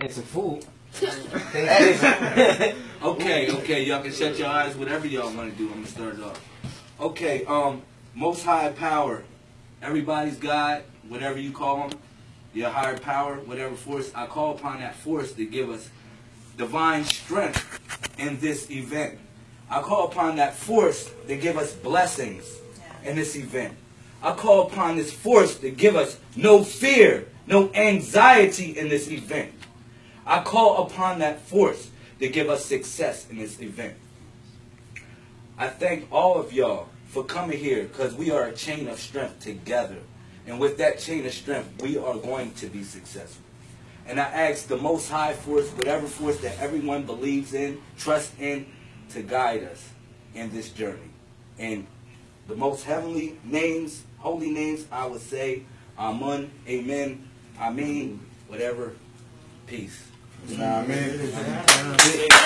and some food. okay, okay, y'all can shut your eyes, whatever y'all want to do. I'm gonna start it off. Okay, um, most high power, everybody's God, whatever you call them, your higher power, whatever force. I call upon that force to give us divine strength in this event. I call upon that force to give us blessings in this event. I call upon this force to give us no fear, no anxiety in this event. I call upon that force to give us success in this event. I thank all of y'all for coming here because we are a chain of strength together. And with that chain of strength, we are going to be successful. And I ask the most high force, whatever force that everyone believes in, trusts in, to guide us in this journey. And the most heavenly names, holy names, I would say, Amun, Amen, Amen, whatever. Peace. Nah, man.